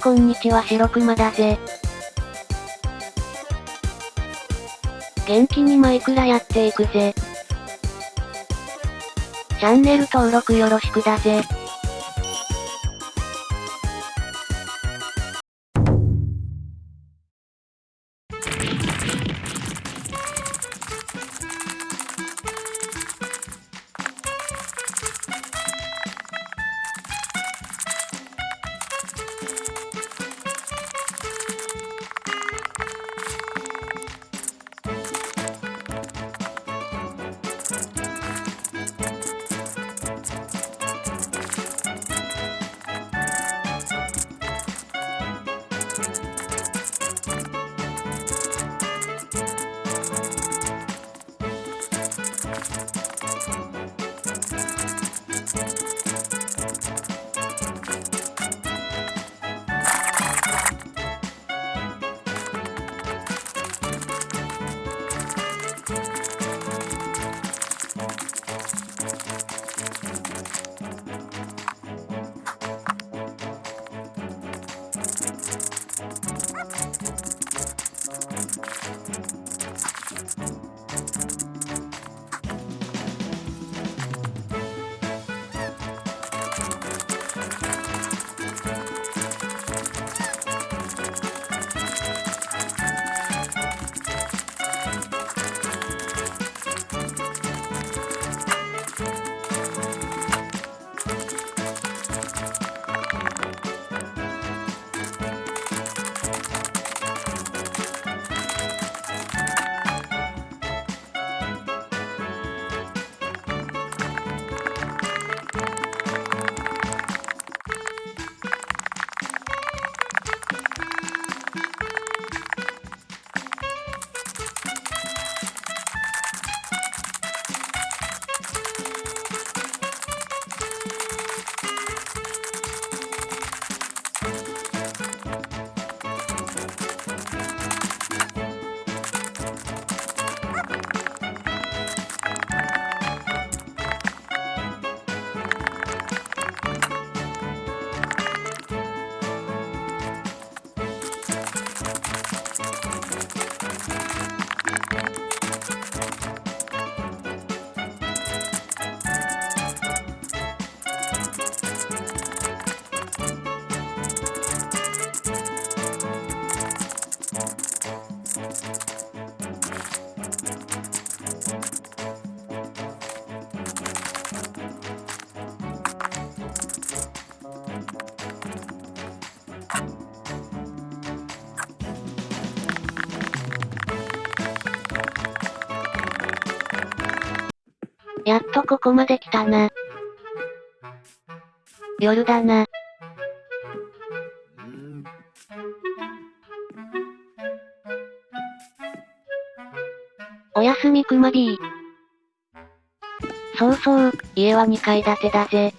こんにちは白熊だぜ。元気にマイクラやっていくぜ。チャンネル登録よろしくだぜ。やっとここまで来たな。夜だな。おやすみくま B。そうそう、家は2階建てだぜ。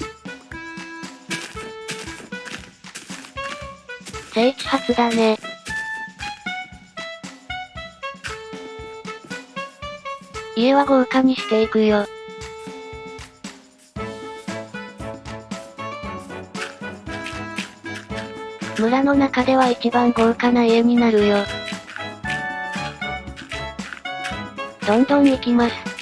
聖地初だね。家は豪華にしていくよ。村の中では一番豪華な家になるよ。どんどん行きます。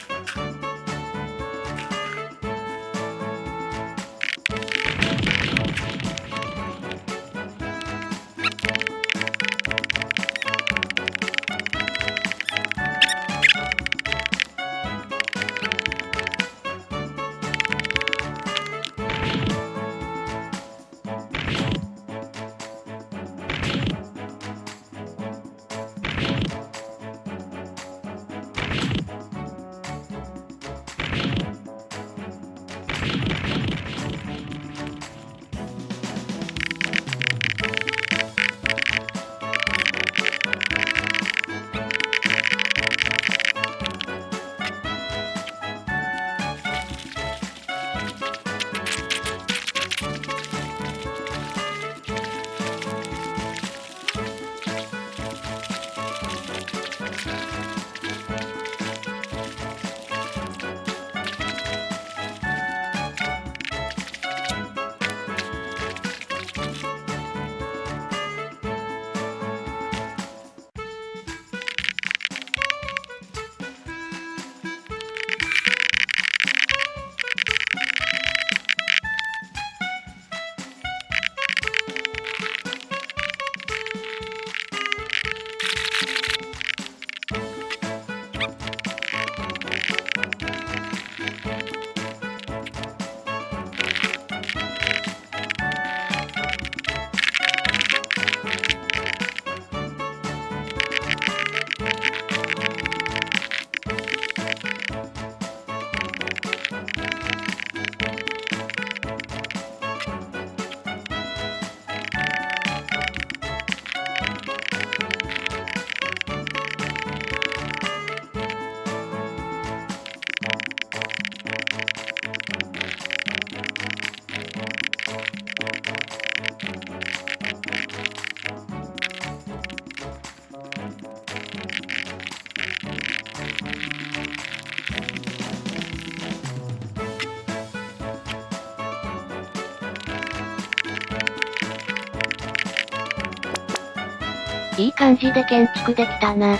いい感じで建築できたな。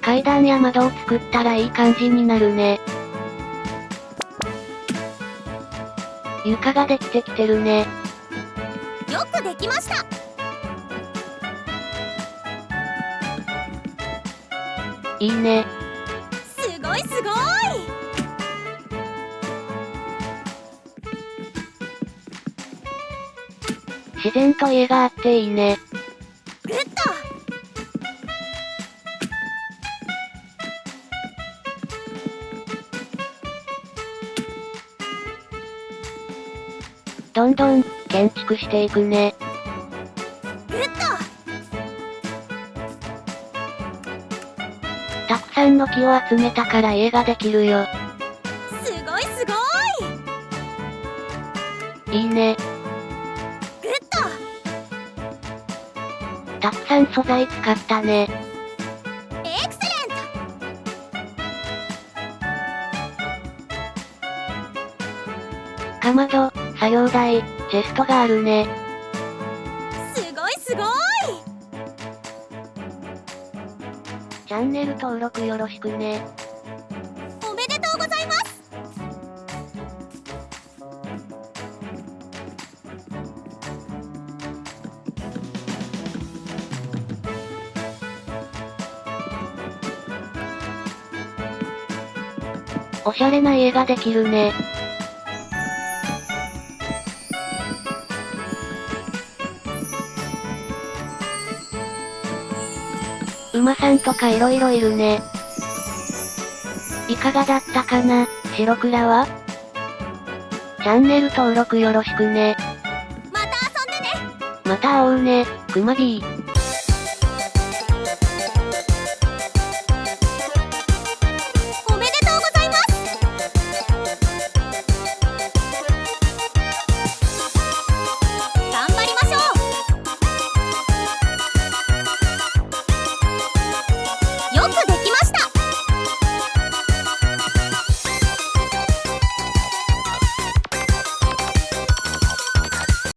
階段や窓を作ったらいい感じになるね。床ができてきてるね。よくできましたいいね。自然と家があっていいね。グッドどんどん、建築していくね。グッたくさんの木を集めたから家ができるよ。ドすごいすごいいいね。たくさん素材使ったね。エクセレンかまど、作業台、チェストがあるね。トすごいすごいチャンネル登録よろしくね。おしゃれな家ができるね。馬さんとか色々いるね。いかがだったかな、白倉は？チャンネル登録よろしくね。また遊んでねまた会おうね、くまビー。